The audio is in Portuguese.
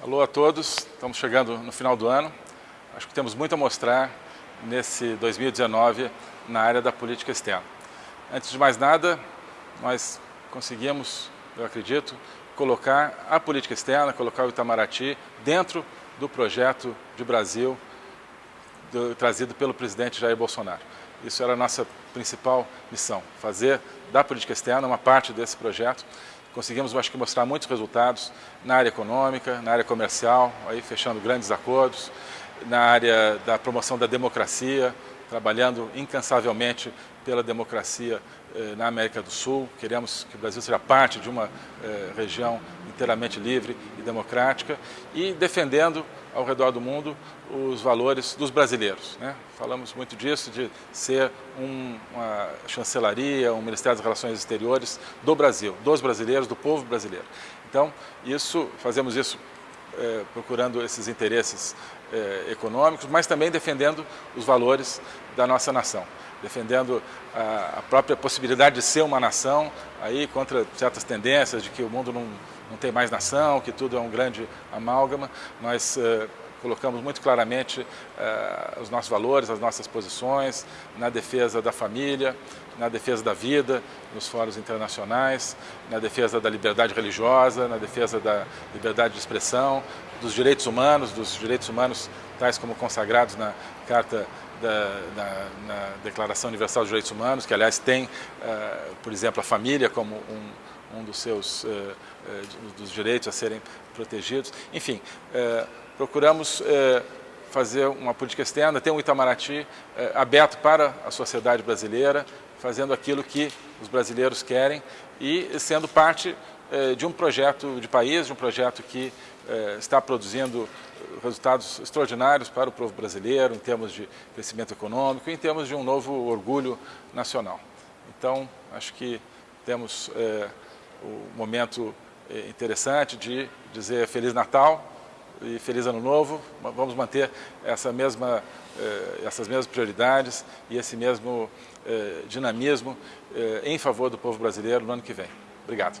Alô a todos, estamos chegando no final do ano. Acho que temos muito a mostrar nesse 2019 na área da política externa. Antes de mais nada, nós conseguimos, eu acredito, colocar a política externa, colocar o Itamaraty dentro do projeto de Brasil do, trazido pelo presidente Jair Bolsonaro. Isso era a nossa principal missão, fazer da política externa uma parte desse projeto. Conseguimos, acho que, mostrar muitos resultados na área econômica, na área comercial, aí fechando grandes acordos, na área da promoção da democracia, trabalhando incansavelmente pela democracia eh, na América do Sul. Queremos que o Brasil seja parte de uma eh, região inteiramente livre e democrática e defendendo ao redor do mundo os valores dos brasileiros. Né? Falamos muito disso, de ser um, uma chancelaria, um Ministério das Relações Exteriores do Brasil, dos brasileiros, do povo brasileiro. Então, isso, fazemos isso é, procurando esses interesses é, econômicos, mas também defendendo os valores da nossa nação, defendendo a, própria possibilidade de ser uma nação, aí contra certas tendências de que o mundo não, não tem mais nação, que tudo é um grande amálgama. Nós colocamos muito claramente uh, os nossos valores, as nossas posições na defesa da família, na defesa da vida, nos fóruns internacionais, na defesa da liberdade religiosa, na defesa da liberdade de expressão, dos direitos humanos, dos direitos humanos tais como consagrados na Carta da, na, na, Declaração Universal dos Direitos Humanos, que aliás tem, uh, por exemplo, a família como um, um dos seus uh, uh, dos direitos a serem protegidos. Enfim, procuramos é, fazer uma política externa, ter um Itamaraty é, aberto para a sociedade brasileira, fazendo aquilo que os brasileiros querem e sendo parte é, de um projeto de país, de um projeto que está produzindo resultados extraordinários para o povo brasileiro em termos de crescimento econômico, em termos de um novo orgulho nacional. Então, acho que temos o momento interessante de dizer Feliz Natal, e Feliz Ano Novo. Vamos manter essa mesma, eh, essas mesmas prioridades e esse mesmo eh, dinamismo eh, em favor do povo brasileiro no ano que vem. Obrigado.